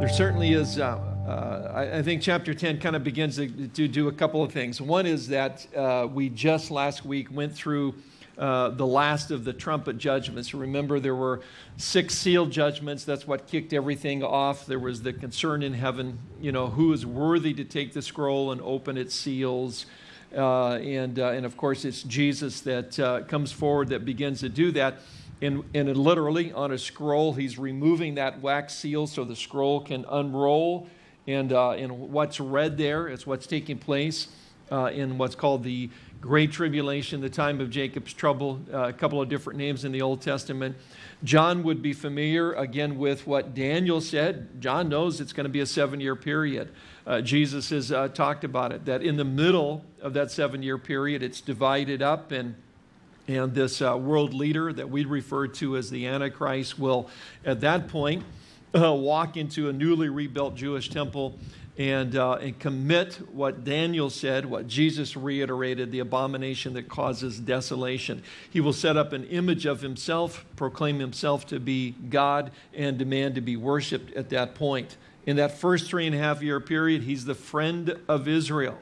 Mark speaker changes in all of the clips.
Speaker 1: There certainly is. Uh, uh, I, I, think chapter 10 kind of begins to, to, do a couple of things. One is that uh, we just last week went through uh, the last of the trumpet judgments. Remember, there were six seal judgments. That's what kicked everything off. There was the concern in heaven, you know, who is worthy to take the scroll and open its seals. Uh, and, uh, and of course, it's Jesus that comes forward that begins to do that. And, literally on a scroll, he's removing that wax seal so the scroll can unroll. And, uh, and what's read there is what's taking place uh, in what's called the Great Tribulation, the time of Jacob's trouble, uh, a couple of different names in the Old Testament. John would be familiar again with what Daniel said. John knows it's going to be a seven year period. Uh, Jesus has uh, talked about it, that in the middle of that seven year period, it's divided up and and this uh, world leader that we refer to as the Antichrist will, at that point, uh, walk into a newly rebuilt Jewish temple and, uh, and commit what Daniel said, what Jesus reiterated, the abomination that causes desolation. He will set up an image of himself, proclaim himself to be God, and demand to be worshiped at that point. In that first three and a half year period, he's the friend of Israel.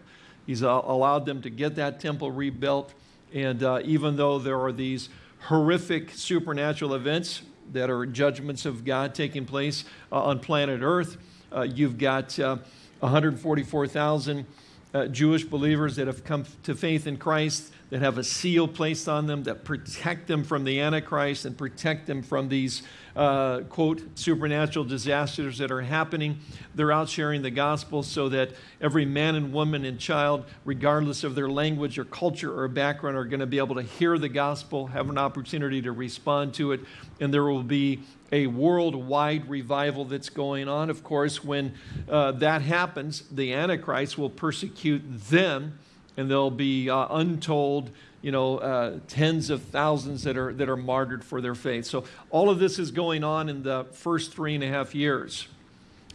Speaker 1: He's uh, allowed them to get that temple rebuilt. And uh, even though there are these horrific supernatural events that are judgments of God taking place uh, on planet Earth, uh, you've got uh, 144,000 uh, Jewish believers that have come to faith in Christ, that have a seal placed on them, that protect them from the Antichrist and protect them from these uh, quote, supernatural disasters that are happening. They're out sharing the gospel so that every man and woman and child, regardless of their language or culture or background, are going to be able to hear the gospel, have an opportunity to respond to it, and there will be a worldwide revival that's going on. Of course, when uh, that happens, the Antichrist will persecute them, and there'll be uh, untold you know, uh, tens of thousands that are, that are martyred for their faith. So all of this is going on in the first three and a half years.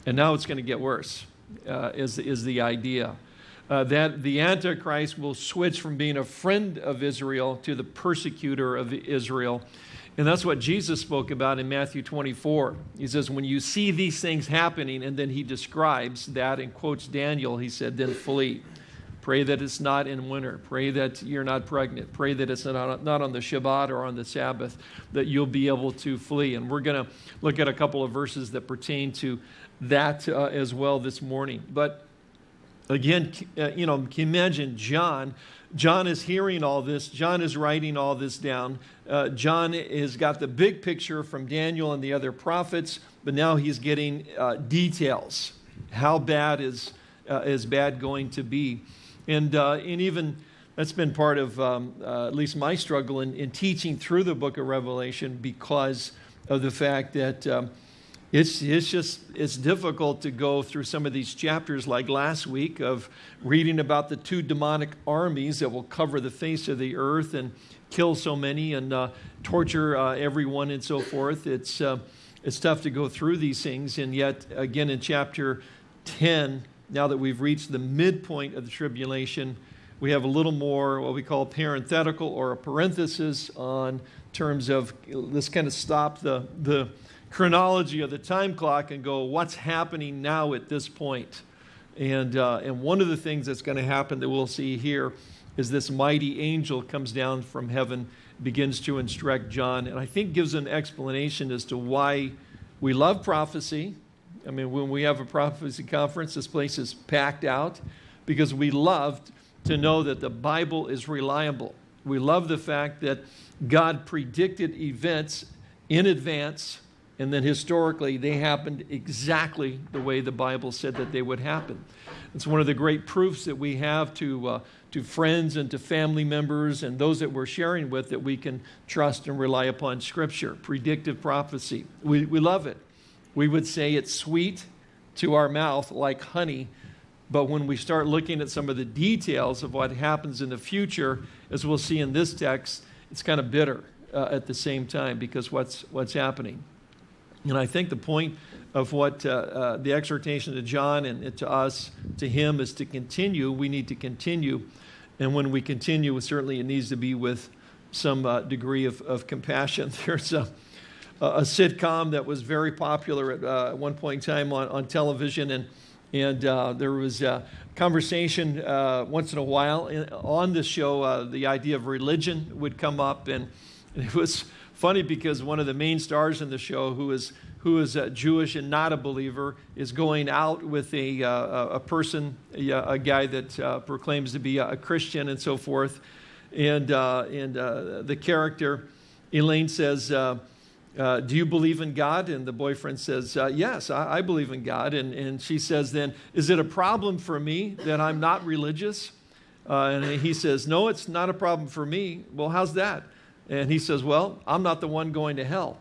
Speaker 1: And now it's going to get worse, uh, is, is the idea. Uh, that the Antichrist will switch from being a friend of Israel to the persecutor of Israel. And that's what Jesus spoke about in Matthew 24. He says, when you see these things happening, and then he describes that and quotes Daniel, he said, then flee. Pray that it's not in winter. Pray that you're not pregnant. Pray that it's not, not on the Shabbat or on the Sabbath, that you'll be able to flee. And we're going to look at a couple of verses that pertain to that uh, as well this morning. But again, uh, you know, can imagine John? John is hearing all this. John is writing all this down. Uh, John has got the big picture from Daniel and the other prophets, but now he's getting uh, details. How bad is, uh, is bad going to be? And, uh, and even that's been part of um, uh, at least my struggle in, in teaching through the book of Revelation because of the fact that um, it's, it's just it's difficult to go through some of these chapters like last week of reading about the two demonic armies that will cover the face of the earth and kill so many and uh, torture uh, everyone and so forth. It's, uh, it's tough to go through these things. And yet, again, in chapter 10, now that we've reached the midpoint of the tribulation, we have a little more what we call parenthetical or a parenthesis on terms of let's kind of stop the, the chronology of the time clock and go, what's happening now at this point? And, uh, and one of the things that's going to happen that we'll see here is this mighty angel comes down from heaven, begins to instruct John, and I think gives an explanation as to why we love prophecy, I mean, when we have a prophecy conference, this place is packed out because we love to know that the Bible is reliable. We love the fact that God predicted events in advance and then historically they happened exactly the way the Bible said that they would happen. It's one of the great proofs that we have to, uh, to friends and to family members and those that we're sharing with that we can trust and rely upon Scripture, predictive prophecy. We, we love it. We would say it's sweet to our mouth like honey, but when we start looking at some of the details of what happens in the future, as we'll see in this text, it's kind of bitter uh, at the same time because what's, what's happening. And I think the point of what uh, uh, the exhortation to John and to us, to him, is to continue. We need to continue. And when we continue, certainly it needs to be with some uh, degree of, of compassion. There's a, a sitcom that was very popular at, uh, one point in time on, on television. And, and uh, there was a conversation uh, once in a while in, on the show. Uh, the idea of religion would come up. And, and, it was funny because one of the main stars in the show, who is, who is uh, Jewish and not a believer, is going out with a, uh, a person, a, a guy that proclaims to be a Christian and so forth. And, and the character, Elaine says, uh, do you believe in God? And the boyfriend says, uh, yes, I, I, believe in God. And, and she says then, is it a problem for me that I'm not religious? Uh, and he says, no, it's not a problem for me. Well, how's that? And he says, well, I'm not the one going to hell.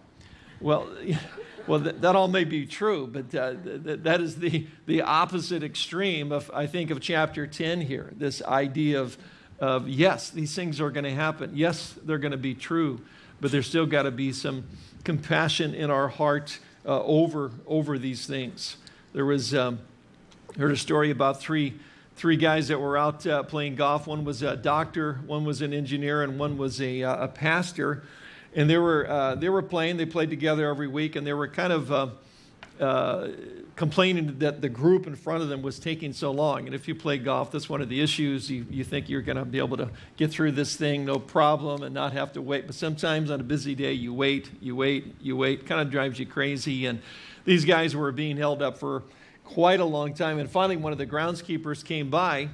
Speaker 1: Well, well th that all may be true, but uh, th that is the, the opposite extreme of, I think, of chapter 10 here. This idea of, of yes, these things are going to happen. Yes, they're going to be true, but there's still got to be some compassion in our heart uh, over, over these things. There was, um, heard a story about three, three guys that were out uh, playing golf. One was a doctor, one was an engineer, and one was a, uh, a pastor. And they were, uh, they were playing, they played together every week, and they were kind of uh, complaining that the group in front of them was taking so long. And if you play golf, that's one of the issues. You, you think you're going to be able to get through this thing no problem and not have to wait. But sometimes on a busy day, you wait, you wait, you wait. Kind of drives you crazy. And these guys were being held up for quite a long time. And finally, one of the groundskeepers came by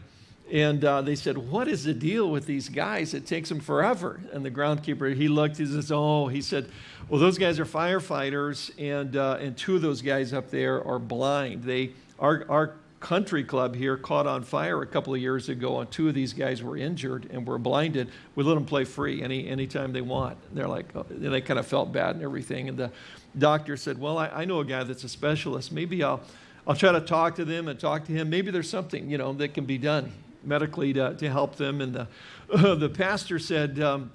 Speaker 1: and uh, they said, What is the deal with these guys? It takes them forever. And the groundkeeper, he looked, he says, Oh, he said, Well, those guys are firefighters, and, uh, and two of those guys up there are blind. They, our, our country club here caught on fire a couple of years ago, and two of these guys were injured and were blinded. We let them play free any anytime they want. They're like, oh, and they kind of felt bad and everything. And the doctor said, Well, I, I know a guy that's a specialist. Maybe I'll. I'll try to talk to them and talk to him. Maybe there's something, you know, that can be done medically to, to help them. And the, uh, the pastor said, um,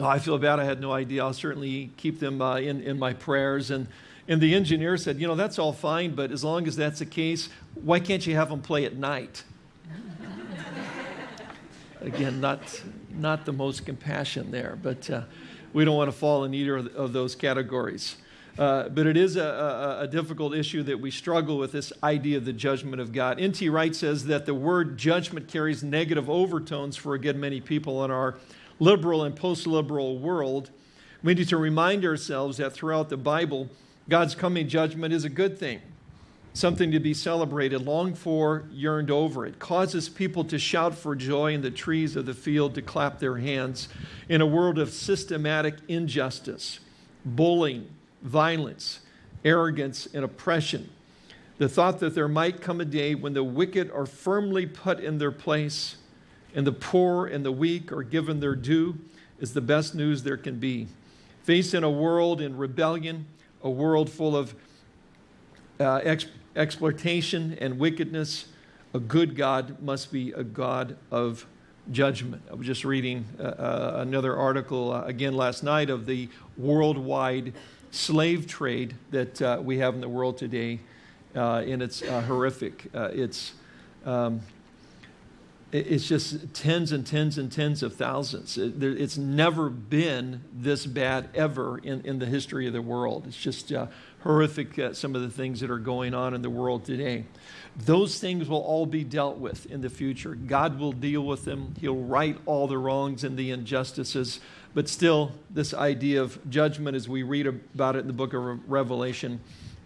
Speaker 1: oh, I feel bad. I had no idea. I'll certainly keep them uh, in, in my prayers. And, and the engineer said, You know, that's all fine, but as long as that's the case, why can't you have them play at night? Again, not, not the most compassion there, but uh, we don't want to fall in either of, of those categories. Uh, but it is a, a, a, difficult issue that we struggle with this idea of the judgment of God. N.T. Wright says that the word judgment carries negative overtones for a good many people in our liberal and post liberal world. We need to remind ourselves that throughout the Bible, God's coming judgment is a good thing, something to be celebrated, longed for, yearned over. It causes people to shout for joy in the trees of the field, to clap their hands in a world of systematic injustice, bullying, violence, arrogance, and oppression. The thought that there might come a day when the wicked are firmly put in their place and the poor and the weak are given their due is the best news there can be. Facing a world in rebellion, a world full of uh, ex exploitation and wickedness, a good God must be a God of judgment. I was just reading uh, uh, another article uh, again last night of the worldwide slave trade that uh, we have in the world today, uh, and it's uh, horrific. Uh, it's, um, it's just tens and tens and tens of thousands. It, there, it's never been this bad ever in, in the history of the world. It's just uh, horrific, uh, some of the things that are going on in the world today. Those things will all be dealt with in the future. God will deal with them. He'll right all the wrongs and the injustices. But still, this idea of judgment, as we read about it in the book of Revelation,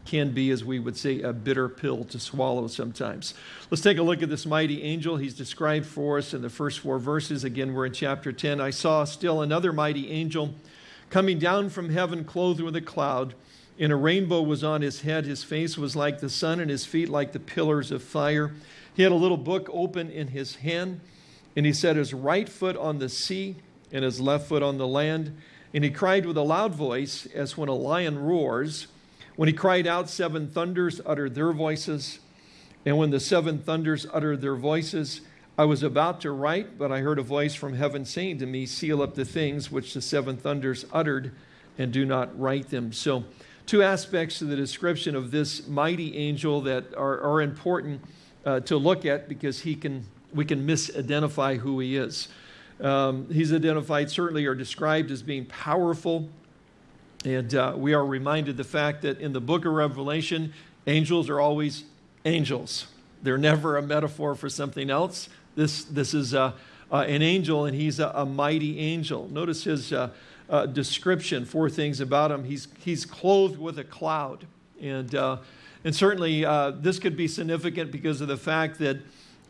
Speaker 1: can be, as we would say, a bitter pill to swallow sometimes. Let's take a look at this mighty angel. He's described for us in the first four verses. Again, we're in chapter 10. I saw still another mighty angel coming down from heaven, clothed with a cloud, and a rainbow was on his head. His face was like the sun, and his feet like the pillars of fire. He had a little book open in his hand, and he set his right foot on the sea and his left foot on the land. And he cried with a loud voice, as when a lion roars. When he cried out, seven thunders uttered their voices. And when the seven thunders uttered their voices, I was about to write, but I heard a voice from heaven saying to me, Seal up the things which the seven thunders uttered, and do not write them. So, two aspects to the description of this mighty angel that are, are important uh, to look at because he can, we can misidentify who he is. Um, he's identified certainly or described as being powerful, And uh, we are reminded the fact that in the book of Revelation, angels are always angels. They're never a metaphor for something else. This, this is uh, uh, an angel, and he's a, a, mighty angel. Notice his uh, uh, description, four things about him. He's, he's clothed with a cloud. And, uh, and certainly this could be significant because of the fact that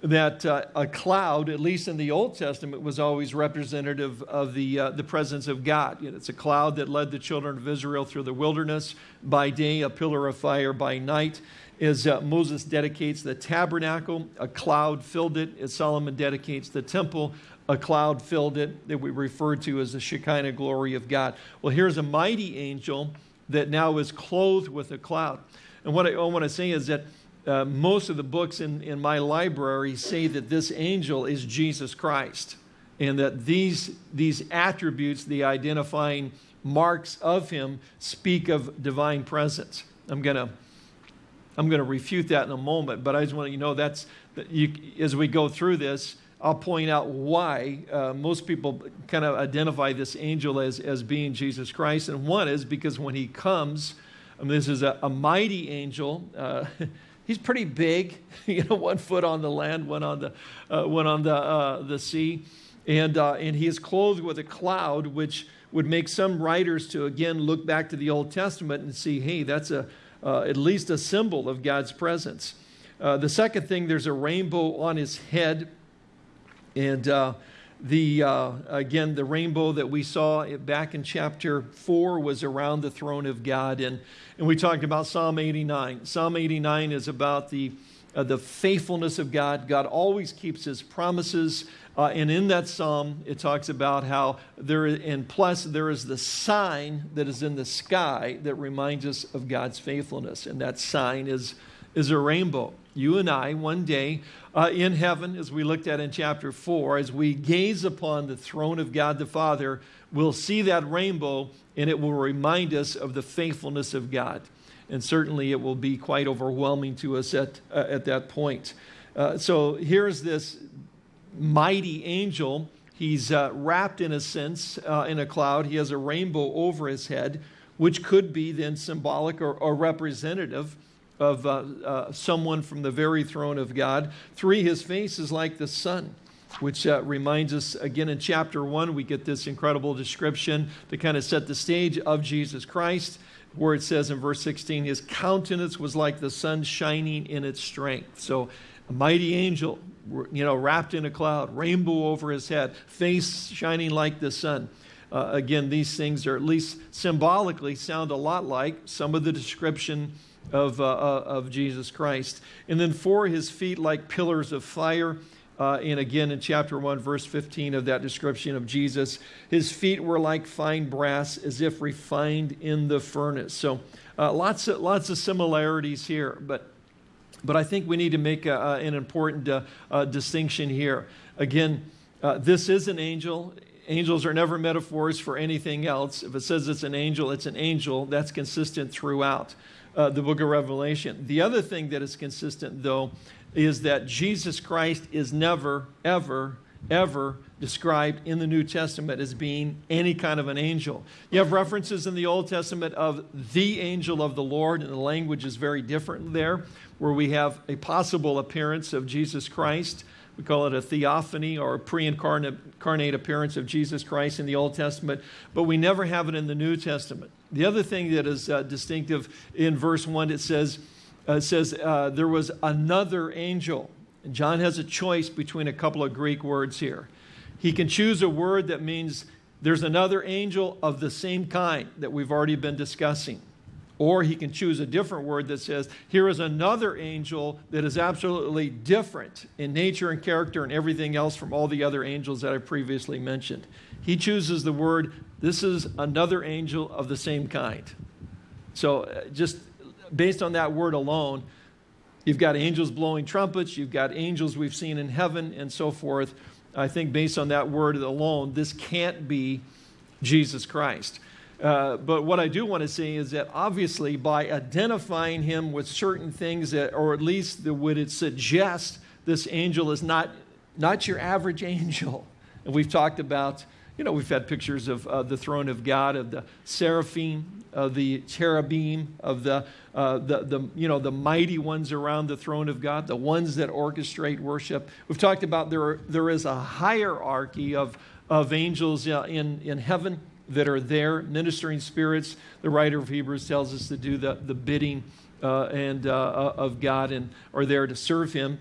Speaker 1: that uh, a cloud, at least in the Old Testament, was always representative of the, uh, the presence of God. You know, it's a cloud that led the children of Israel through the wilderness by day, a pillar of fire by night. As uh, Moses dedicates the tabernacle, a cloud filled it. As Solomon dedicates the temple, a cloud filled it, that we refer to as the Shekinah glory of God. Well, here's a mighty angel that now is clothed with a cloud. And what I, I want to say is that uh, most of the books in, in my library say that this angel is Jesus Christ and that these, these attributes, the identifying marks of him, speak of divine presence. I'm going to I'm going to refute that in a moment, but I just want you to know that's, that you, as we go through this, I'll point out why uh, most people kind of identify this angel as, as being Jesus Christ. And one is because when he comes, I mean, this is a, a mighty angel. Uh, he's pretty big, you know, one foot on the land, one on the, uh, one on the, uh, the sea. And, uh, and he is clothed with a cloud, which would make some writers to again look back to the Old Testament and see, hey, that's a, uh, at least a symbol of God's presence. Uh, the second thing, there's a rainbow on his head. And uh, the, uh, again, the rainbow that we saw back in chapter 4 was around the throne of God. And, and we talked about Psalm 89. Psalm 89 is about the, uh, the faithfulness of God. God always keeps his promises. Uh, and in that psalm, it talks about how there, and plus there is the sign that is in the sky that reminds us of God's faithfulness. And that sign is, is a rainbow. You and I, one day, uh, in heaven, as we looked at in chapter 4, as we gaze upon the throne of God the Father, we'll see that rainbow and it will remind us of the faithfulness of God. And certainly it will be quite overwhelming to us at, uh, at that point. Uh, so here's this mighty angel. He's uh, wrapped, in a sense, uh, in a cloud. He has a rainbow over his head, which could be then symbolic or, or representative of uh, uh, someone from the very throne of God. Three, his face is like the sun, which uh, reminds us again in chapter one, we get this incredible description to kind of set the stage of Jesus Christ, where it says in verse 16, his countenance was like the sun shining in its strength. So, a mighty angel, you know, wrapped in a cloud, rainbow over his head, face shining like the sun. Uh, again, these things are at least symbolically sound a lot like some of the description of, uh, uh, of Jesus Christ. And then four, his feet like pillars of fire. Uh, and again, in chapter 1, verse 15 of that description of Jesus, his feet were like fine brass, as if refined in the furnace. So uh, lots, of, lots of similarities here, but, but I think we need to make a, a, an important uh, uh, distinction here. Again, this is an angel. Angels are never metaphors for anything else. If it says it's an angel, it's an angel. That's consistent throughout uh, the book of Revelation. The other thing that is consistent, though, is that Jesus Christ is never, ever, ever described in the New Testament as being any kind of an angel. You have references in the Old Testament of the angel of the Lord, and the language is very different there, where we have a possible appearance of Jesus Christ. We call it a theophany or a pre incarnate appearance of Jesus Christ in the Old Testament, but we never have it in the New Testament. The other thing that is uh, distinctive in verse 1, it says, uh, says uh, there was another angel. And John has a choice between a couple of Greek words here. He can choose a word that means there's another angel of the same kind that we've already been discussing. Or he can choose a different word that says, here is another angel that is absolutely different in nature and character and everything else from all the other angels that I previously mentioned. He chooses the word this is another angel of the same kind. So, uh, just based on that word alone, you've got angels blowing trumpets, you've got angels we've seen in heaven, and so forth. I think based on that word alone, this can't be Jesus Christ. Uh, but what I do want to say is that obviously by identifying him with certain things that, or at least the, would it suggest this angel is not, not your average angel. And we've talked about you know, we've had pictures of uh, the throne of God, of the seraphim of the cherubim, of the, uh, the, the, you know, the mighty ones around the throne of God, the ones that orchestrate worship. We've talked about there, there is a hierarchy of, of angels uh, in, in heaven that are there, ministering spirits. The writer of Hebrews tells us to do the, the bidding uh, and, uh, uh, of God and are there to serve Him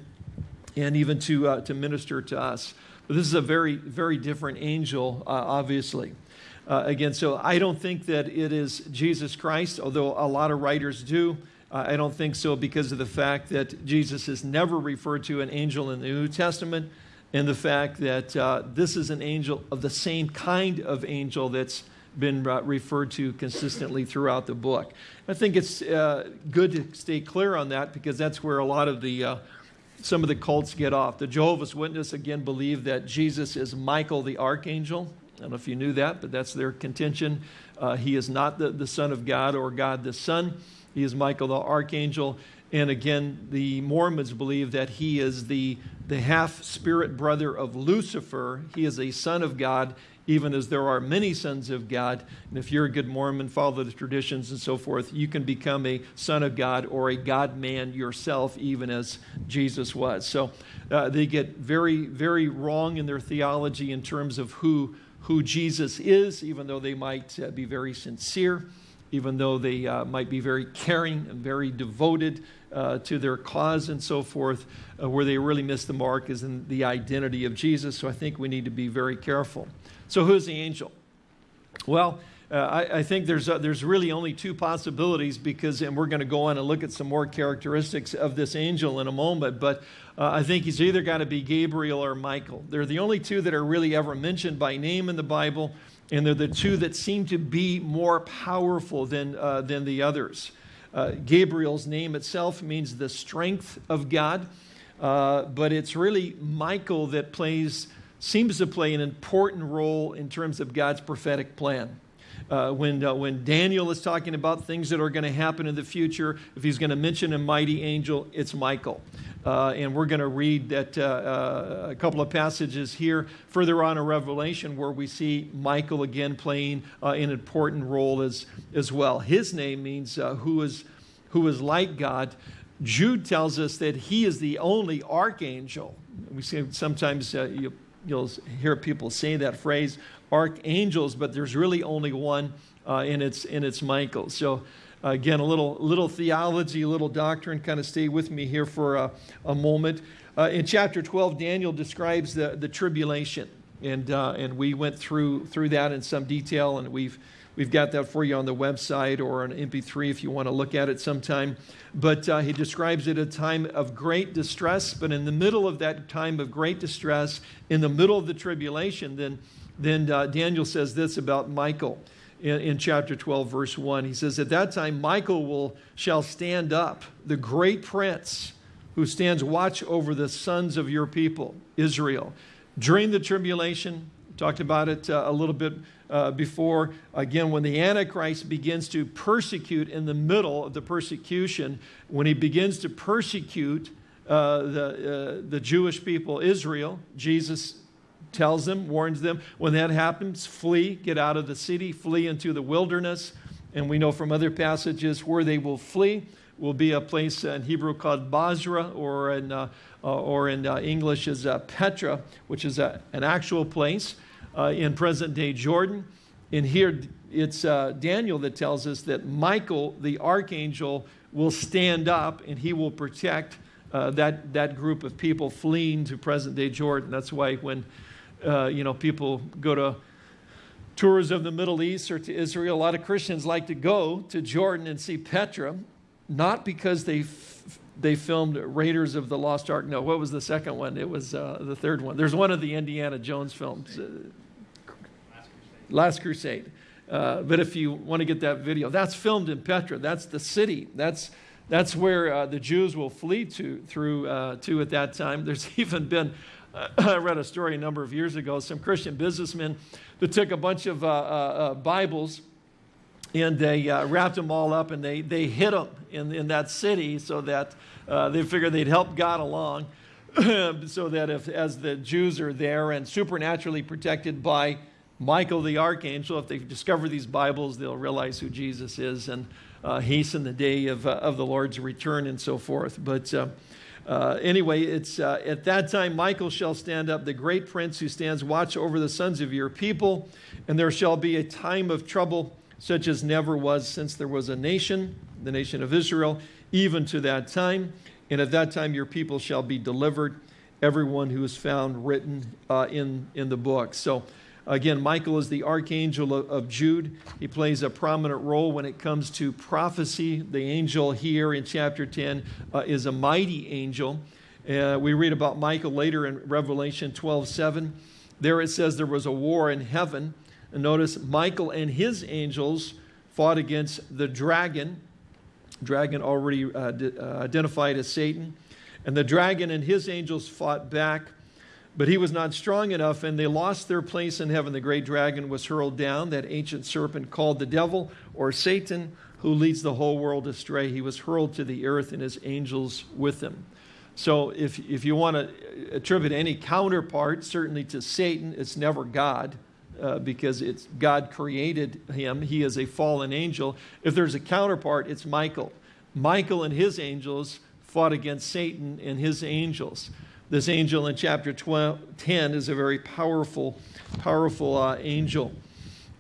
Speaker 1: and even to, uh, to minister to us. But this is a very, very different angel, uh, obviously. Uh, again, so I don't think that it is Jesus Christ, although a lot of writers do. I don't think so because of the fact that Jesus is never referred to an angel in the New Testament and the fact that uh, this is an angel of the same kind of angel that's been uh, referred to consistently throughout the book. I think it's uh, good to stay clear on that because that's where a lot of the uh, some of the cults get off. The Jehovah's Witness again believe that Jesus is Michael the archangel. I don't know if you knew that, but that's their contention. Uh, he is not the, the Son of God or God the Son. He is Michael the archangel. And again, the Mormons believe that he is the, the half spirit brother of Lucifer. He is a son of God, even as there are many sons of God. And if you're a good Mormon, follow the traditions and so forth, you can become a son of God or a God man yourself, even as Jesus was. So uh, they get very, very wrong in their theology in terms of who, who Jesus is, even though they might uh, be very sincere, even though they uh, might be very caring and very devoted uh, to their cause and so forth. Uh, where they really miss the mark is in the identity of Jesus. So I think we need to be very careful. So, who's the angel? Well, uh, I, I, think there's, uh, there's really only two possibilities because, and we're going to go on and look at some more characteristics of this angel in a moment, but uh, I think he's either got to be Gabriel or Michael. They're the only two that are really ever mentioned by name in the Bible, and they're the two that seem to be more powerful than, uh, than the others. Uh, Gabriel's name itself means the strength of God, uh, but it's really Michael that plays seems to play an important role in terms of God's prophetic plan. Uh, when, uh, when Daniel is talking about things that are going to happen in the future, if he's going to mention a mighty angel, it's Michael. Uh, and we're going to read that uh, uh, a couple of passages here further on in Revelation where we see Michael again playing uh, an important role as, as well. His name means who, is, who is like God. Jude tells us that he is the only archangel. We see sometimes you you'll hear people say that phrase, archangels, but there's really only one, uh, and, it's, and it's Michael. So again, a little, little theology, a little doctrine, kind of stay with me here for a, a moment. Uh, in chapter 12, Daniel describes the, the tribulation, and, uh, and we went through, through that in some detail, and we've We've got that for you on the website or on MP3 if you want to look at it sometime. But uh, he describes it a time of great distress. But in the middle of that time of great distress, in the middle of the tribulation, then, then uh, Daniel says this about Michael in, in chapter 12, verse 1. He says, At that time, Michael will, shall stand up, the great prince who stands watch over the sons of your people, Israel. During the tribulation, talked about it uh, a little bit uh, before. Again, when the Antichrist begins to persecute in the middle of the persecution, when he begins to persecute uh, the, uh, the Jewish people, Israel, Jesus tells them, warns them, when that happens, flee, get out of the city, flee into the wilderness. And we know from other passages where they will flee will be a place in Hebrew called Bozrah, or in, uh, uh, or in uh, English is uh, Petra, which is a, an actual place uh, in present day Jordan. And here it's uh, Daniel that tells us that Michael, the archangel, will stand up and he will protect uh, that, that group of people fleeing to present day Jordan. That's why when uh, you know, people go to tours of the Middle East or to Israel, a lot of Christians like to go to Jordan and see Petra, not because they they filmed Raiders of the Lost Ark. No, what was the second one? It was uh, the third one. There's one of the Indiana Jones films. Uh, Last Crusade. Uh, but if you want to get that video, that's filmed in Petra. That's the city. That's, that's where uh, the Jews will flee to, through, uh, to at that time. There's even been, I read a story a number of years ago, some Christian businessmen that took a bunch of uh, uh, uh, Bibles and they wrapped them all up and they, they hid them in, in that city so that they figured they'd help God along. so that if, as the Jews are there and supernaturally protected by Michael the archangel. If they discover these Bibles, they'll realize who Jesus is and uh, hasten the day of, uh, of the Lord's return and so forth. But uh, uh anyway, it's uh, at that time Michael shall stand up, the great prince who stands watch over the sons of your people, and there shall be a time of trouble such as never was since there was a nation, the nation of Israel, even to that time. And at that time your people shall be delivered, everyone who is found written uh, in, in the book. So Again, Michael is the archangel of, Jude. He plays a prominent role when it comes to prophecy. The angel here in chapter 10 uh, is a mighty angel. Uh, we read about Michael later in Revelation 12 7. There it says there was a war in heaven. And notice Michael and his angels fought against the dragon. Dragon already uh, uh identified as Satan. And the dragon and his angels fought back. But he was not strong enough, and they lost their place in heaven. The great dragon was hurled down, that ancient serpent called the devil or Satan, who leads the whole world astray. He was hurled to the earth, and his angels with him. So, if, if you want to attribute any counterpart, certainly to Satan, it's never God. Uh, because it's God created him. He is a fallen angel. If there's a counterpart, it's Michael. Michael and his angels fought against Satan and his angels. This angel in chapter 12, 10 is a very powerful, powerful uh, angel.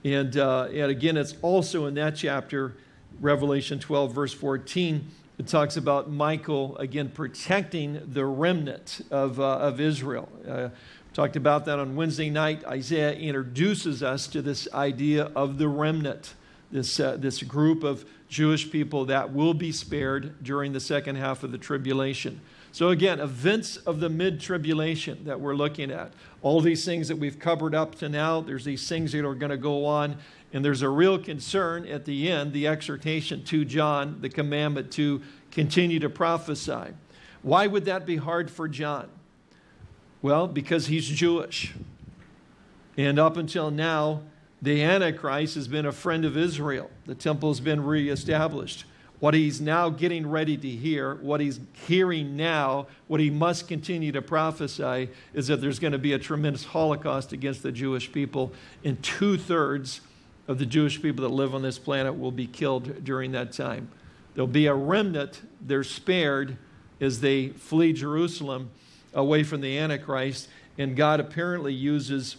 Speaker 1: And, uh, and again, it's also in that chapter, Revelation 12, verse 14, it talks about Michael, again, protecting the remnant of, uh, of Israel. Uh, talked about that on Wednesday night. Isaiah introduces us to this idea of the remnant, this, uh, this group of Jewish people that will be spared during the second half of the tribulation. So, again, events of the mid tribulation that we're looking at. All these things that we've covered up to now, there's these things that are going to go on. And there's a real concern at the end, the exhortation to John, the commandment to continue to prophesy. Why would that be hard for John? Well, because he's Jewish. And up until now, the Antichrist has been a friend of Israel. The temple has been reestablished. What he's now getting ready to hear, what he's hearing now, what he must continue to prophesy is that there's going to be a tremendous Holocaust against the Jewish people, and two thirds of the Jewish people that live on this planet will be killed during that time. There'll be a remnant, they're spared as they flee Jerusalem away from the Antichrist, and God apparently uses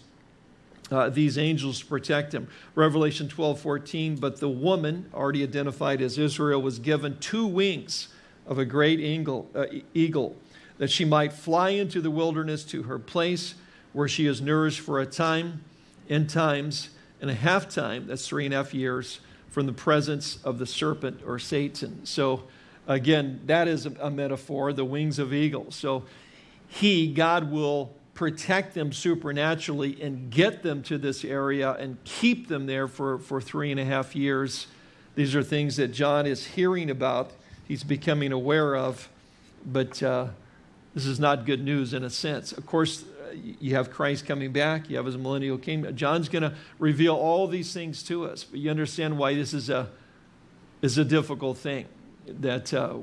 Speaker 1: uh, these angels protect him. Revelation 12, 14, but the woman, already identified as Israel, was given two wings of a great eagle, uh, eagle, that she might fly into the wilderness to her place where she is nourished for a time, in times, and a half time, that's three and a half years, from the presence of the serpent or Satan. So again, that is a, a metaphor, the wings of eagles. So he, God will protect them supernaturally and get them to this area and keep them there for, for three and a half years. These are things that John is hearing about, he's becoming aware of, but uh, this is not good news in a sense. Of course, you have Christ coming back, you have his millennial kingdom. John's going to reveal all these things to us, but you understand why this is a, is a difficult thing. That uh,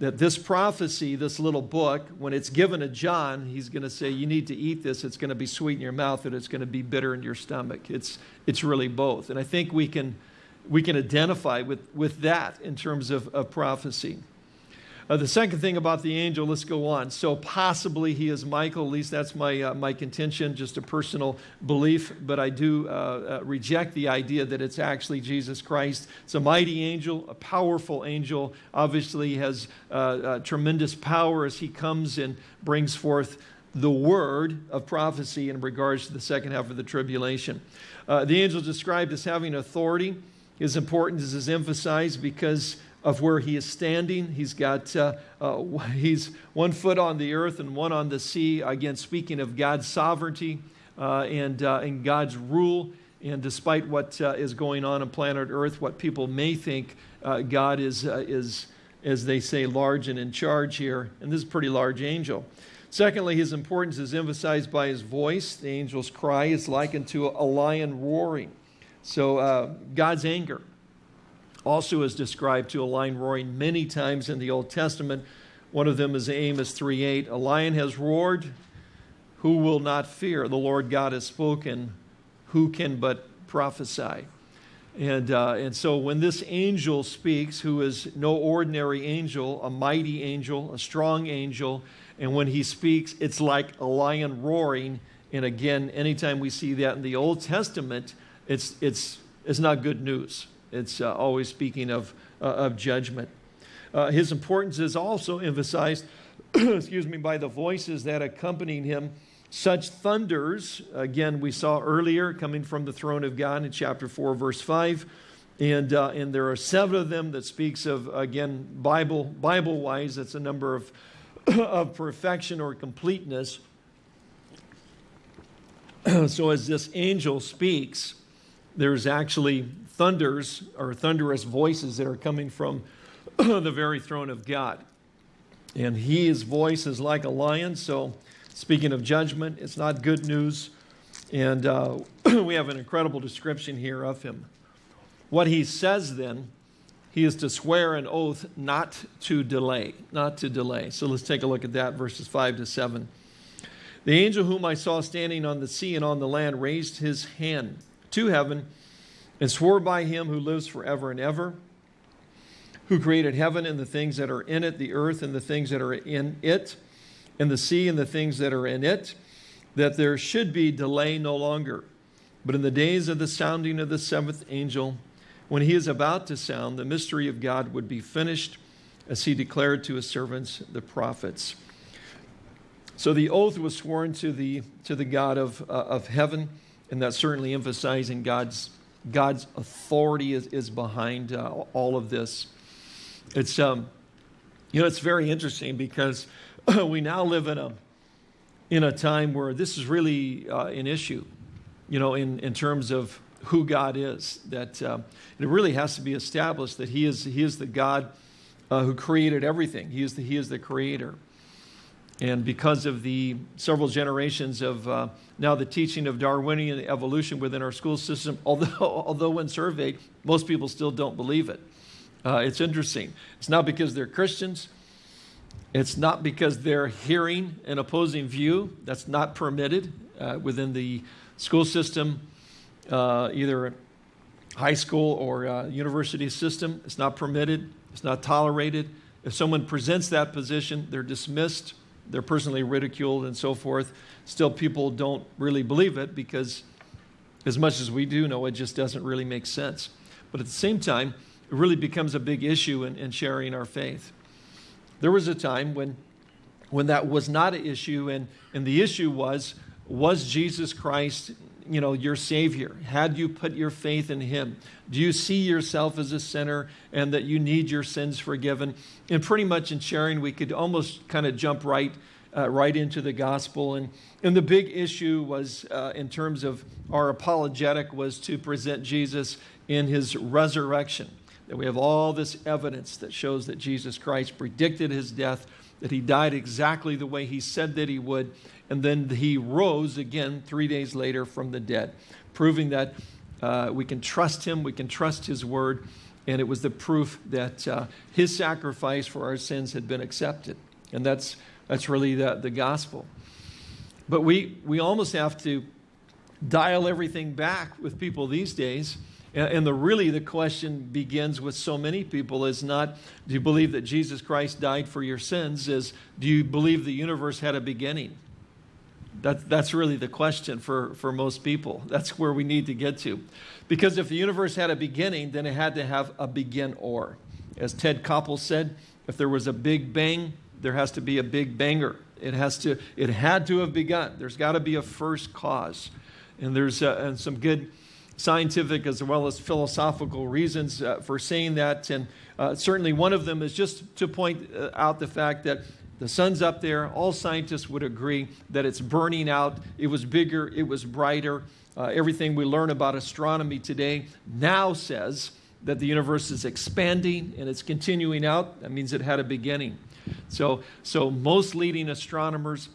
Speaker 1: that this prophecy, this little book, when it's given to John, he's going to say, You need to eat this. It's going to be sweet in your mouth and it's going to be bitter in your stomach. It's, it's really both. And I think we can, we can identify with, with that in terms of, of prophecy. Uh, the second thing about the angel, let's go on. So possibly he is Michael, at least that's my, uh, my contention, just a personal belief, but I do uh, uh reject the idea that it's actually Jesus Christ. It's a mighty angel, a powerful angel, obviously has uh, uh, tremendous power as he comes and brings forth the word of prophecy in regards to the second half of the tribulation. the angel is described as having authority. His importance is emphasized because of where he is standing. He's got, uh, uh, he's one foot on the earth and one on the sea. Again, speaking of God's sovereignty uh, and, uh, and God's rule. And despite what uh, is going on on planet Earth, what people may think uh, God is, is, as they say, large and in charge here. And this is a pretty large angel. Secondly, his importance is emphasized by his voice. The angel's cry is likened to a lion roaring. So God's anger also is described to a lion roaring many times in the Old Testament. One of them is Amos 3:8. A lion has roared, who will not fear? The Lord God has spoken, who can but prophesy? And, uh, and so when this angel speaks, who is no ordinary angel, a mighty angel, a strong angel, and when he speaks, it's like a lion roaring. And again, anytime we see that in the Old Testament, it's, it's, it's not good news. It's uh, always speaking of, uh, of judgment. Uh, his importance is also emphasized, excuse me, by the voices that accompanied him. Such thunders, again, we saw earlier coming from the throne of God in chapter 4, verse 5. And, uh, and there are seven of them that speaks of, again, Bible, Bible-wise, it's a number of, of perfection or completeness. so as this angel speaks, there's actually thunders or thunderous voices that are coming from the very throne of God. And his voice is like a lion. So, speaking of judgment, it's not good news. And uh, we have an incredible description here of him. What he says then, he is to swear an oath not to delay, not to delay. So let's take a look at that, verses 5 to 7. The angel whom I saw standing on the sea and on the land raised his hand to heaven and swore by him who lives forever and ever who created heaven and the things that are in it, the earth and the things that are in it, and the sea and the things that are in it, that there should be delay no longer. But in the days of the sounding of the seventh angel, when he is about to sound, the mystery of God would be finished, as he declared to his servants, the prophets. So the oath was sworn to the, to the God of, uh, of heaven, and that's certainly emphasizing God's, God's authority is, is behind uh, all of this. It's, um, you know, it's very interesting because we now live in a, in a time where this is really uh, an issue, you know, in, in terms of who God is. That uh, it really has to be established that He is, he is the God uh, who created everything. He is the, he is the creator. And because of the several generations of uh, now the teaching of Darwinian evolution within our school system, although, although when surveyed, most people still don't believe it. Uh, it's interesting. It's not because they're Christians. It's not because they're hearing an opposing view. That's not permitted uh, within the school system, uh, either high school or uh, university system. It's not permitted. It's not tolerated. If someone presents that position, they're dismissed. They're personally ridiculed and so forth. Still, people don't really believe it because as much as we do know, it just doesn't really make sense. But at the same time, it really becomes a big issue in, in sharing our faith. There was a time when, when that was not an issue, and, and the issue was, was Jesus Christ you know, your Savior? Had you put your faith in Him? Do you see yourself as a sinner and that you need your sins forgiven? And pretty much in sharing, we could almost kind of jump right, uh, right into the gospel. And, and the big issue was, uh, in terms of our apologetic, was to present Jesus in His resurrection that we have all this evidence that shows that Jesus Christ predicted his death, that he died exactly the way he said that he would, and then he rose again three days later from the dead, proving that uh, we can trust him, we can trust his word, and it was the proof that uh, his sacrifice for our sins had been accepted. And that's, that's really the, the gospel. But we, we almost have to dial everything back with people these days and the really the question begins with so many people is not do you believe that Jesus Christ died for your sins is do you believe the universe had a beginning? That, that's really the question for, for most people. That's where we need to get to. Because if the universe had a beginning, then it had to have a begin or. As Ted Koppel said, if there was a big bang, there has to be a big banger. It, has to, it had to have begun. There's got to be a first cause. And there's uh, and some good scientific as well as philosophical reasons uh, for saying that. And uh, certainly one of them is just to point uh, out the fact that the sun's up there. All scientists would agree that it's burning out. It was bigger, it was brighter. Uh, everything we learn about astronomy today now says that the universe is expanding and it's continuing out. That means it had a beginning. So, so most leading astronomers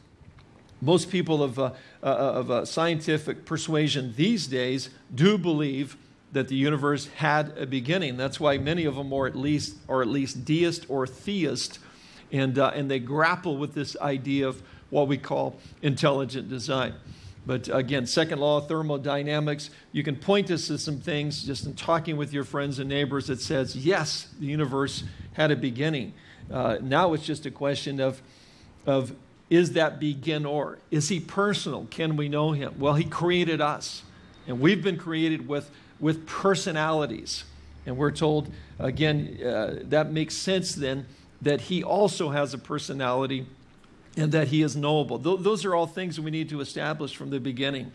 Speaker 1: most people of, uh, uh, of uh, scientific persuasion these days do believe that the universe had a beginning. That's why many of them are at least, are at least deist or theist, and, uh, and they grapple with this idea of what we call intelligent design. But again, second law of thermodynamics, you can point us to some things just in talking with your friends and neighbors that says, yes, the universe had a beginning. Uh, now it's just a question of, of is that begin or? Is he personal? Can we know him? Well, he created us, and we've been created with, with personalities. And we're told, again, uh, that makes sense then that he also has a personality and that he is knowable. Th those are all things we need to establish from the beginning.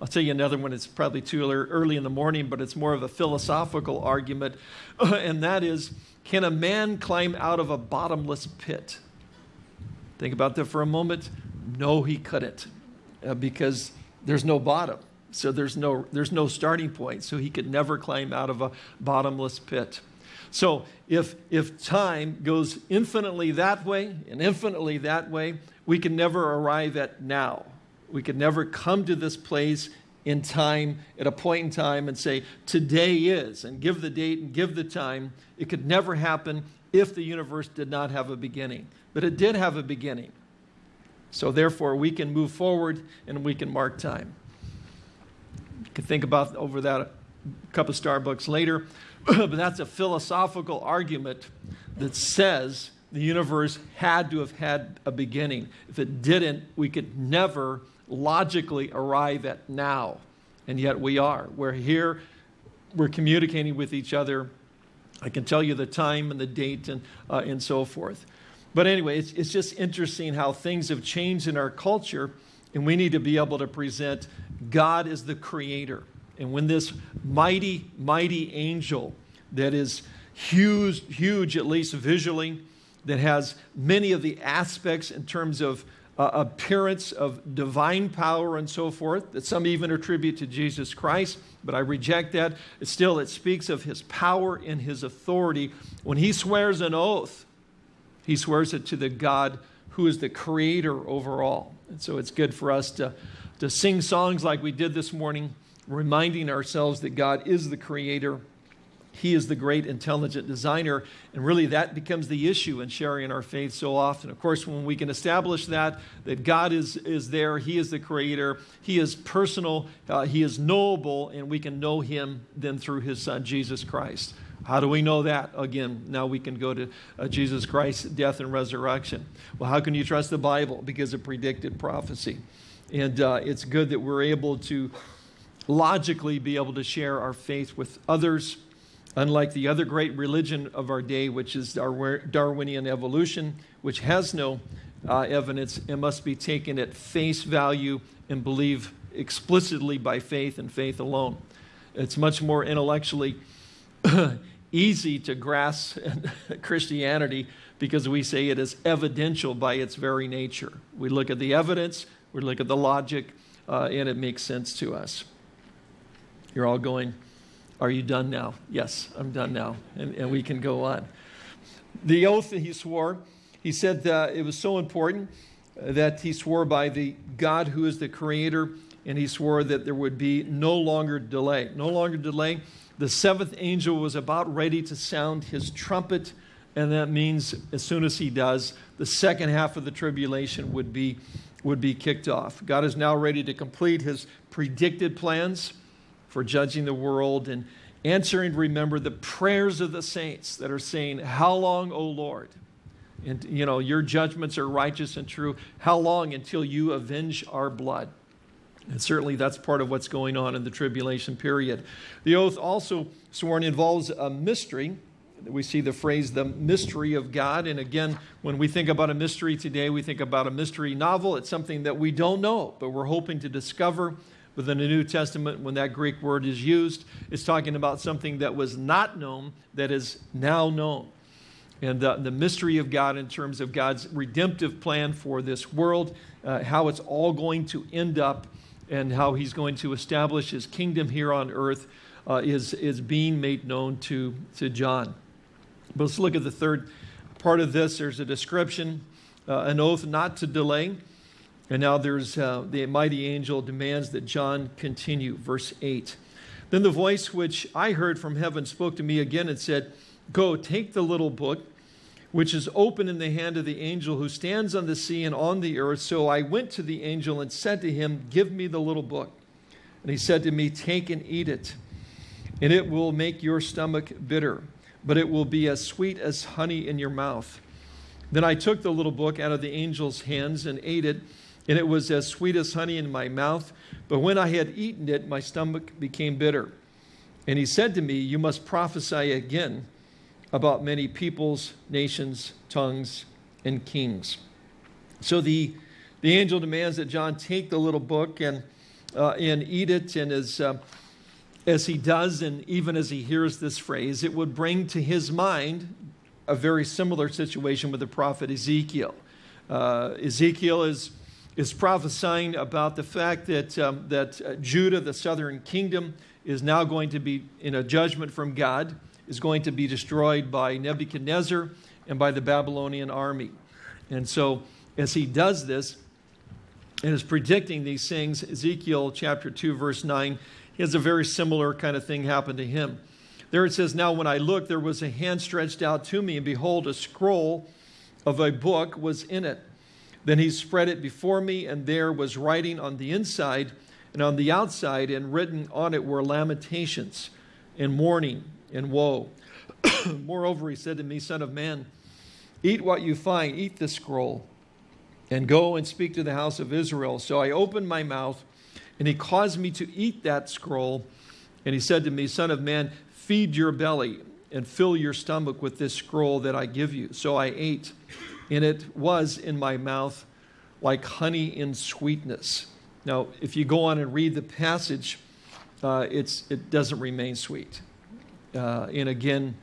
Speaker 1: I'll tell you another one. It's probably too early in the morning, but it's more of a philosophical argument, and that is can a man climb out of a bottomless pit? Think about that for a moment. No, he couldn't, uh, because there's no bottom. So there's no, there's no starting point. So he could never climb out of a bottomless pit. So if, if time goes infinitely that way and infinitely that way, we can never arrive at now. We could never come to this place in time, at a point in time, and say, today is, and give the date and give the time. It could never happen if the universe did not have a beginning. But it did have a beginning. So therefore, we can move forward and we can mark time. You can think about over that a cup of Starbucks later. but that's a philosophical argument that says the universe had to have had a beginning. If it didn't, we could never logically arrive at now. And yet we are. We're here, we're communicating with each other. I can tell you the time and the date and, uh, and so forth. But anyway, it's, it's just interesting how things have changed in our culture, and we need to be able to present God as the creator. And when this mighty, mighty angel that is huge, huge at least visually, that has many of the aspects in terms of uh, appearance of divine power and so forth, that some even attribute to Jesus Christ, but I reject that. Still, it speaks of his power and his authority. When he swears an oath, he swears it to the God who is the creator over all. And so it's good for us to, to sing songs like we did this morning reminding ourselves that God is the creator. He is the great intelligent designer. And really, that becomes the issue in sharing our faith so often. Of course, when we can establish that, that God is, is there, He is the creator, He is personal, uh, He is knowable, and we can know Him then through His Son, Jesus Christ. How do we know that? Again, now we can go to uh, Jesus Christ's death and resurrection. Well, how can you trust the Bible? Because of predicted prophecy. And uh, it's good that we're able to logically be able to share our faith with others, unlike the other great religion of our day, which is Darwinian evolution, which has no uh, evidence and must be taken at face value and believed explicitly by faith and faith alone. It's much more intellectually easy to grasp Christianity because we say it is evidential by its very nature. We look at the evidence, we look at the logic, uh, and it makes sense to us. You're all going, Are you done now? Yes, I'm done now. And, and we can go on. The oath that he swore, he said that it was so important uh, that he swore by the God who is the creator, and he swore that there would be no longer delay. No longer delay. The seventh angel was about ready to sound his trumpet, and that means as soon as he does, the second half of the tribulation would be, would be kicked off. God is now ready to complete his predicted plans for judging the world and answering, remember, the prayers of the saints that are saying, How long, O Lord? And, you know, your judgments are righteous and true. How long until you avenge our blood? And certainly that's part of what's going on in the tribulation period. The oath also sworn involves a mystery. We see the phrase, the mystery of God. And again, when we think about a mystery today, we think about a mystery novel. It's something that we don't know, but we're hoping to discover within the New Testament, when that Greek word is used, it's talking about something that was not known that is now known. And the, the mystery of God in terms of God's redemptive plan for this world, uh, how it's all going to end up, and how He's going to establish His kingdom here on earth uh, is, is being made known to, to John. But let's look at the third part of this. There's a description, uh, an oath not to delay. And now there's uh, the mighty angel demands that John continue. Verse 8. Then the voice which I heard from heaven spoke to me again and said, Go, take the little book which is open in the hand of the angel who stands on the sea and on the earth. So I went to the angel and said to him, Give me the little book. And he said to me, Take and eat it, and it will make your stomach bitter, but it will be as sweet as honey in your mouth. Then I took the little book out of the angel's hands and ate it, and it was as sweet as honey in my mouth. But when I had eaten it, my stomach became bitter. And he said to me, You must prophesy again about many peoples, nations, tongues, and kings. So the, the angel demands that John take the little book and, uh, and eat it. And as, uh, as he does, and even as he hears this phrase, it would bring to his mind a very similar situation with the prophet Ezekiel. Uh, Ezekiel is, is prophesying about the fact that, um, that uh, Judah, the southern kingdom, is now going to be in a judgment from God is going to be destroyed by Nebuchadnezzar and by the Babylonian army. And so, as he does this and is predicting these things, Ezekiel chapter 2, verse 9, he has a very similar kind of thing happen to him. There it says, Now when I looked, there was a hand stretched out to me, and behold, a scroll of a book was in it. Then he spread it before me, and there was writing on the inside and on the outside, and written on it were lamentations and mourning and woe. Moreover, he said to me, Son of man, eat what you find, eat the scroll, and go and speak to the house of Israel. So I opened my mouth, and he caused me to eat that scroll. And he said to me, Son of man, feed your belly and fill your stomach with this scroll that I give you. So I ate, and it was in my mouth like honey in sweetness. Now, if you go on and read the passage, uh, it doesn't remain sweet. Uh, and again,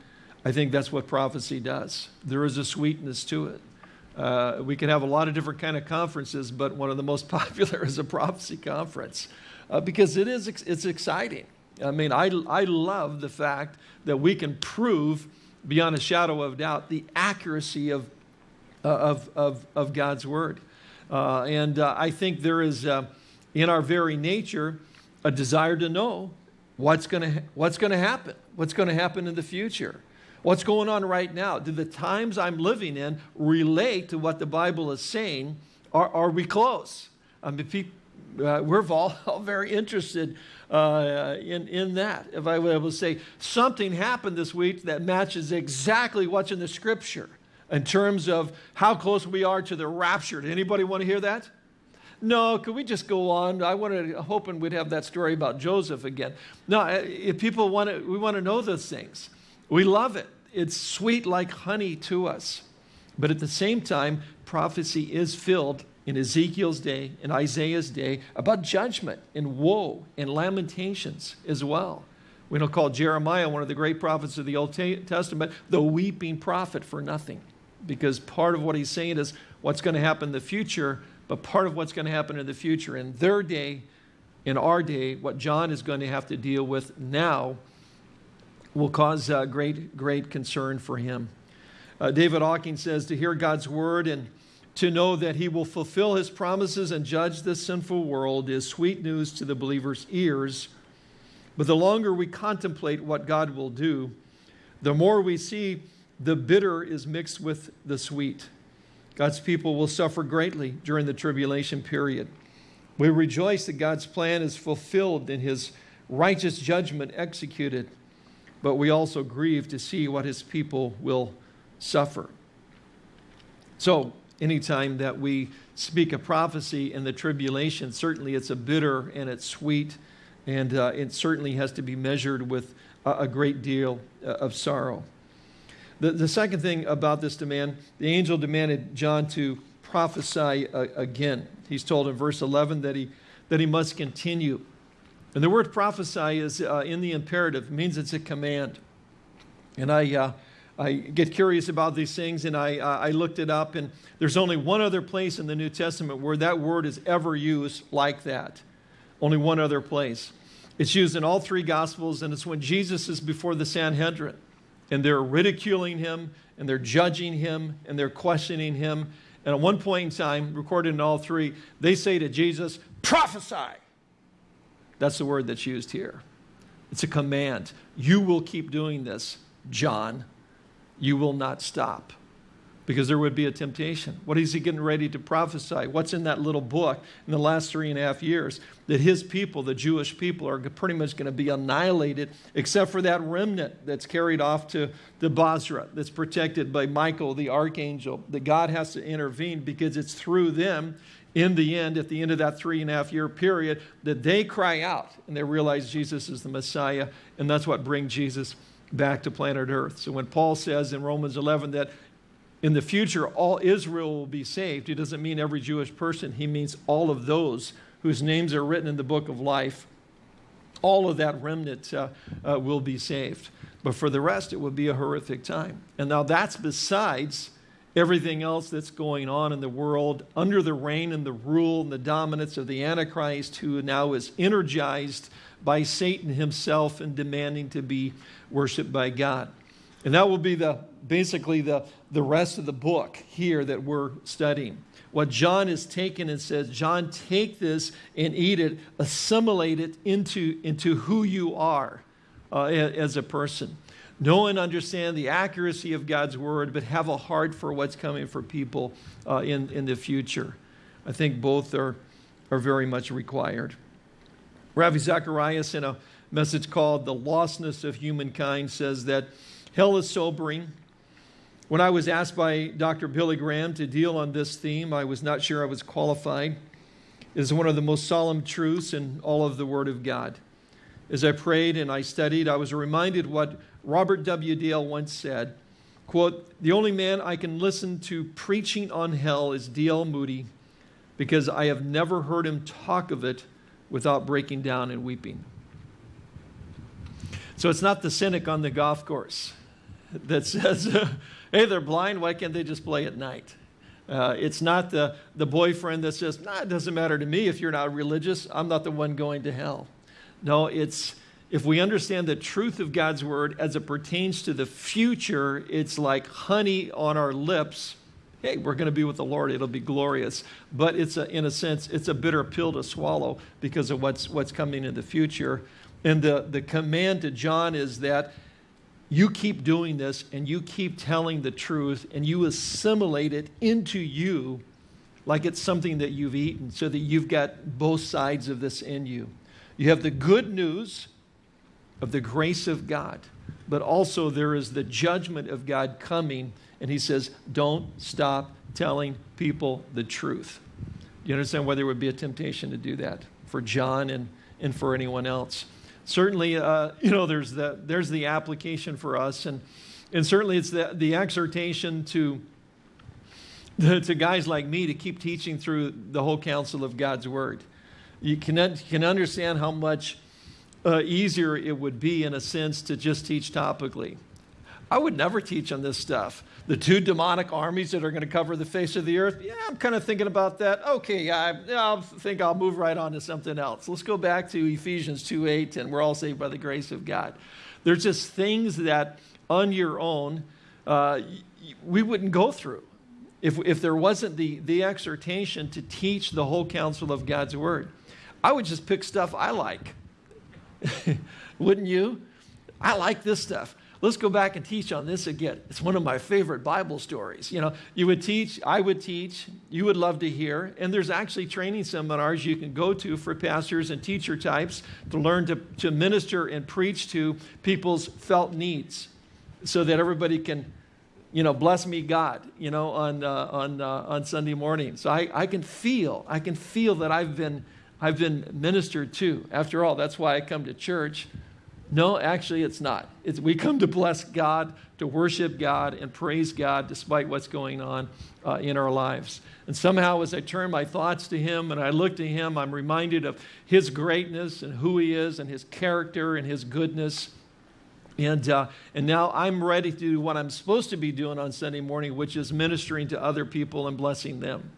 Speaker 1: I think that's what prophecy does. There is a sweetness to it. Uh, we can have a lot of different kind of conferences, but one of the most popular is a prophecy conference uh, because it is it's exciting. I mean, I, I love the fact that we can prove beyond a shadow of doubt the accuracy of, of, of, of God's word. Uh, and uh, I think there is uh, in our very nature a desire to know what's going to what's to happen what's going to happen in the future what's going on right now. Do the times i'm living in relate to what the bible is saying are, are we close? I mean, people, uh, we're all, all, very interested uh, in, in that. If i were able to say something happened this week that matches exactly what's in the scripture in terms of how close we are to the rapture Did anybody want to hear that no, could we just go on? I wanted, hoping we'd have that story about Joseph again. No, uh, if people want to, we want to know those things. We love it. It's sweet like honey to us. But at the same time, prophecy is filled in Ezekiel's day, in Isaiah's day, about judgment and woe and lamentations as well. We don't call Jeremiah, one of the great prophets of the Old Testament, the weeping prophet for nothing. Because part of what he's saying is what's going to happen in the future but part of what's going to happen in the future. In their day, in our day, what John is going to have to deal with now will cause uh, great, great concern for him. Uh, David Hocking says to hear God's word and to know that he will fulfill his promises and judge this sinful world is sweet news to the believer's ears. But the longer we contemplate what God will do, the more we see the bitter is mixed with the sweet. God's people will suffer greatly during the tribulation period. We rejoice that God's plan is fulfilled and his righteous judgment executed, but we also grieve to see what his people will suffer. So, anytime that we speak a prophecy in the tribulation, certainly it's a bitter and it's sweet, and uh, it certainly has to be measured with a, a great deal uh, of sorrow. The, the second thing about this demand, the angel demanded John to prophesy uh, again. He's told in verse 11 that he, that he must continue. And the word prophesy is uh, in the imperative, means it's a command. And I, uh, I get curious about these things and I, uh, I looked it up, and there's only one other place in the New Testament where that word is ever used like that. Only one other place. It's used in all three Gospels, and it's when Jesus is before the Sanhedrin and they're ridiculing him and they're judging him and they're questioning him. And at one point in time, recorded in all three, they say to Jesus, prophesy. That's the word that's used here. It's a command. You will keep doing this, John. You will not stop. Because there would be a temptation. What is he getting ready to prophesy? What's in that little book in the last three and a half years? That his people, the Jewish people, are pretty much going to be annihilated, except for that remnant that's carried off to the Bozrah, that's protected by Michael, the archangel. That God has to intervene because it's through them, in the end, at the end of that three and a half year period, that they cry out and they realize Jesus is the Messiah, and that's what brings Jesus back to planet Earth. So when Paul says in Romans 11 that in the future all Israel will be saved, he doesn't mean every Jewish person. He means all of those whose names are written in the book of life. All of that remnant uh, uh, will be saved. But for the rest, it will be a horrific time. And now that's besides everything else that's going on in the world under the reign and the rule and the dominance of the Antichrist, who now is energized by Satan himself and demanding to be worshiped by God. And that will be the basically the, the rest of the book here that we're studying. What John has taken and says, John, take this and eat it, assimilate it into, into who you are uh, as a person. Know and understand the accuracy of God's word, but have a heart for what's coming for people uh, in, in the future. I think both are, are very much required. Ravi Zacharias, in a message called The Lostness of Humankind, says that hell is sobering. When I was asked by Dr. Billy Graham to deal on this theme, I was not sure I was qualified. It is one of the most solemn truths in all of the Word of God. As I prayed and I studied, I was reminded what Robert W. Dale once said, quote, the only man I can listen to preaching on hell is D.L. Moody because I have never heard him talk of it without breaking down and weeping. So it's not the cynic on the golf course that says, hey, they're blind, why can't they just play at night? Uh, it's not the, the boyfriend that says, nah, it doesn't matter to me if you're not religious, I'm not the one going to hell. No, it's if we understand the truth of God's word as it pertains to the future, it's like honey on our lips. Hey, we're going to be with the Lord. It'll be glorious. But it's a, in a sense, it's a bitter pill to swallow because of what's, what's coming in the future. And the, the command to John is that you keep doing this and you keep telling the truth and you assimilate it into you like it's something that you've eaten so that you've got both sides of this in you. You have the good news of the grace of God, but also there is the judgment of God coming. And he says, don't stop telling people the truth. Do you understand why there would be a temptation to do that for John and, and for anyone else? Certainly, uh, you know, there's the, there's the application for us. And, and certainly it's the, the exhortation to, to guys like me to keep teaching through the whole counsel of God's word. You can, can understand how much uh, easier it would be, in a sense, to just teach topically. I would never teach on this stuff. The two demonic armies that are going to cover the face of the earth, yeah, I'm kind of thinking about that. Okay, I, I think I'll move right on to something else. Let's go back to Ephesians 2 8, and we're all saved by the grace of God. There's just things that on your own uh, we wouldn't go through if, if there wasn't the, the exhortation to teach the whole counsel of God's word. I would just pick stuff I like. Wouldn't you? I like this stuff. Let's go back and teach on this again. It's one of my favorite Bible stories. You know, you would teach, I would teach, you would love to hear, and there's actually training seminars you can go to for pastors and teacher types to learn to, to minister and preach to people's felt needs so that everybody can, you know, bless me God, you know, on, uh, on, uh, on Sunday morning. So I, I can feel, I can feel that I've been I've been ministered to. After all, that's why I come to church. No, actually, it's not. It's, we come to bless God, to worship God, and praise God despite what's going on uh, in our lives. And somehow, as I turn my thoughts to Him and I look to Him, I'm reminded of His greatness and who He is and His character and His goodness. And, uh, and now I'm ready to do what I'm supposed to be doing on Sunday morning, which is ministering to other people and blessing them.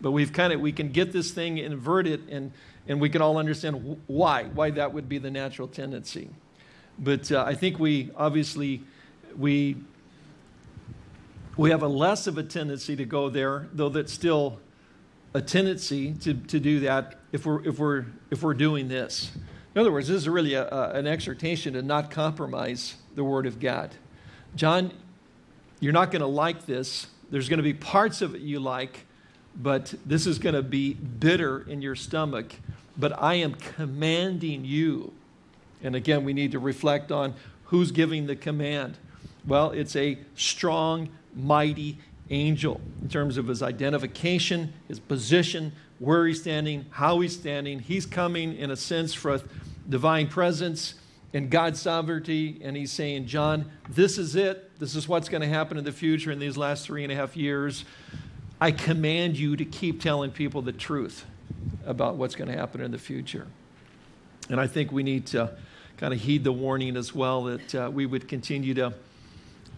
Speaker 1: But we've kind of, we can get this thing inverted and, and we can all understand why, why that would be the natural tendency. But uh, I think we obviously, we, we have a less of a tendency to go there, though that's still a tendency to, to do that if we're, if, we're, if we're doing this. In other words, this is really a, a, an exhortation to not compromise the Word of God. John, you're not going to like this, there's going to be parts of it you like, but this is going to be bitter in your stomach. But I am commanding you. And again, we need to reflect on who's giving the command. Well, it's a strong, mighty angel in terms of his identification, his position, where he's standing, how he's standing. He's coming, in a sense, for a divine presence and God's sovereignty. And he's saying, John, this is it. This is what's going to happen in the future in these last three and a half years. I command you to keep telling people the truth about what's going to happen in the future. And I think we need to kind of heed the warning as well that uh, we would continue to,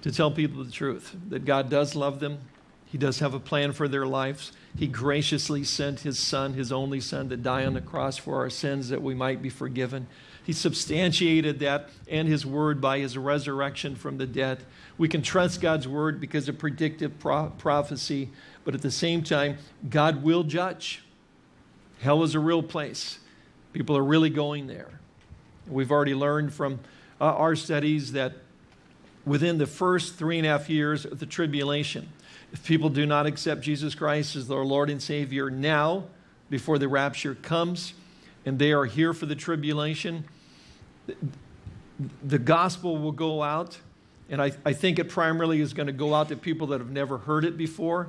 Speaker 1: to tell people the truth, that God does love them. He does have a plan for their lives. He graciously sent his son, his only son, to die on the cross for our sins that we might be forgiven. He substantiated that and his word by his resurrection from the dead. We can trust God's word because of predictive pro prophecy, but at the same time, God will judge. Hell is a real place. People are really going there. We've already learned from uh, our studies that within the first three and a half years of the tribulation, if people do not accept Jesus Christ as their Lord and Savior now, before the rapture comes, and they are here for the tribulation, the gospel will go out, and I, I think it primarily is going to go out to people that have never heard it before.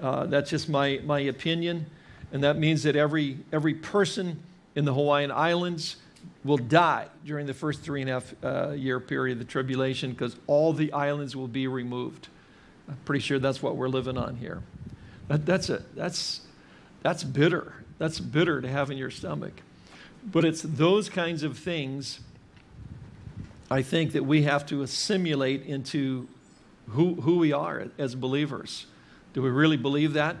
Speaker 1: Uh, that's just my, my opinion. And that means that every, every person in the Hawaiian Islands will die during the first three and a half uh, year period of the tribulation because all the islands will be removed. I'm pretty sure that's what we're living on here. That, that's, a, that's, that's bitter. That's bitter to have in your stomach. But it's those kinds of things I think that we have to assimilate into who, who we are as believers. Do we really believe that?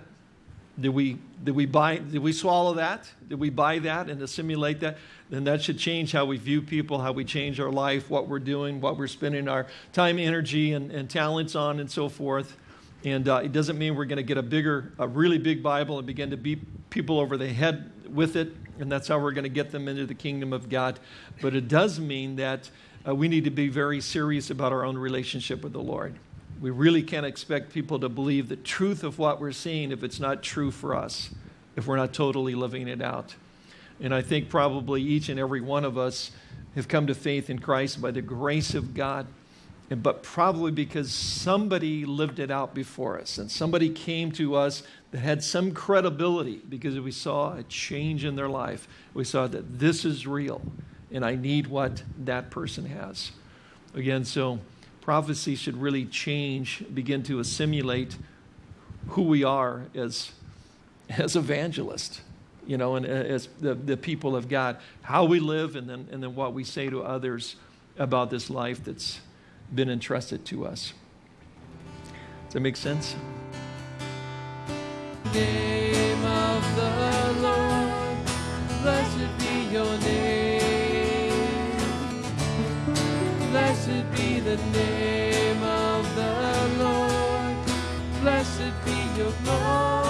Speaker 1: Did we, did, we buy, did we swallow that? Did we buy that and assimilate that? Then that should change how we view people, how we change our life, what we're doing, what we're spending our time, energy, and, and talents on, and so forth. And uh, it doesn't mean we're going to get a bigger, a really big Bible and begin to beat people over the head with it, and that's how we're going to get them into the kingdom of God. But it does mean that uh, we need to be very serious about our own relationship with the Lord. We really can't expect people to believe the truth of what we're seeing if it's not true for us, if we're not totally living it out. And I think probably each and every one of us have come to faith in Christ by the grace of God, but probably because somebody lived it out before us and somebody came to us that had some credibility because we saw a change in their life. We saw that this is real and I need what that person has. Again, so prophecy should really change, begin to assimilate who we are as, as evangelists, you know, and uh, as the, the people of God, how we live and then, and then what we say to others about this life that's been entrusted to us. Does that make sense? Name of the Lord, blessed be your name. Blessed be the name of the Lord. Blessed be your name.